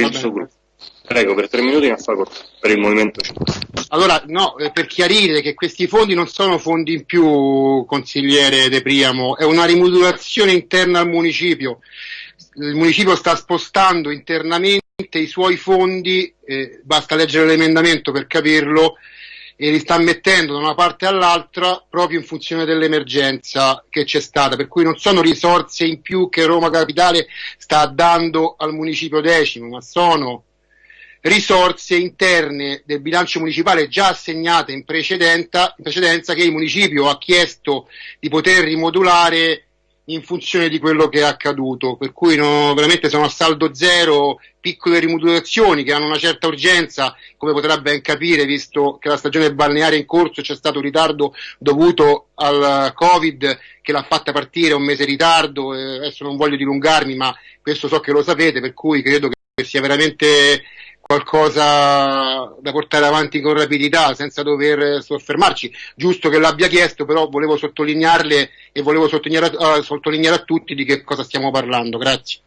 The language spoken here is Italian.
il suo gruppo. Prego, per tre minuti a favore, per il Movimento 5. Allora, no, eh, per chiarire che questi fondi non sono fondi in più, consigliere De Priamo, è una rimodulazione interna al municipio. Il municipio sta spostando internamente i suoi fondi, eh, basta leggere l'emendamento per capirlo, e li sta mettendo da una parte all'altra proprio in funzione dell'emergenza che c'è stata, per cui non sono risorse in più che Roma Capitale sta dando al municipio decimo, ma sono risorse interne del bilancio municipale già assegnate in precedenza, in precedenza che il municipio ha chiesto di poter rimodulare in funzione di quello che è accaduto, per cui no, veramente sono a saldo zero piccole rimodulazioni che hanno una certa urgenza, come potrà ben capire, visto che la stagione balneare in corso c'è stato un ritardo dovuto al Covid che l'ha fatta partire un mese in ritardo, adesso non voglio dilungarmi, ma questo so che lo sapete, per cui credo che sia veramente qualcosa da portare avanti con rapidità senza dover soffermarci. Giusto che l'abbia chiesto, però volevo sottolinearle e volevo sottolineare, uh, sottolineare a tutti di che cosa stiamo parlando. Grazie.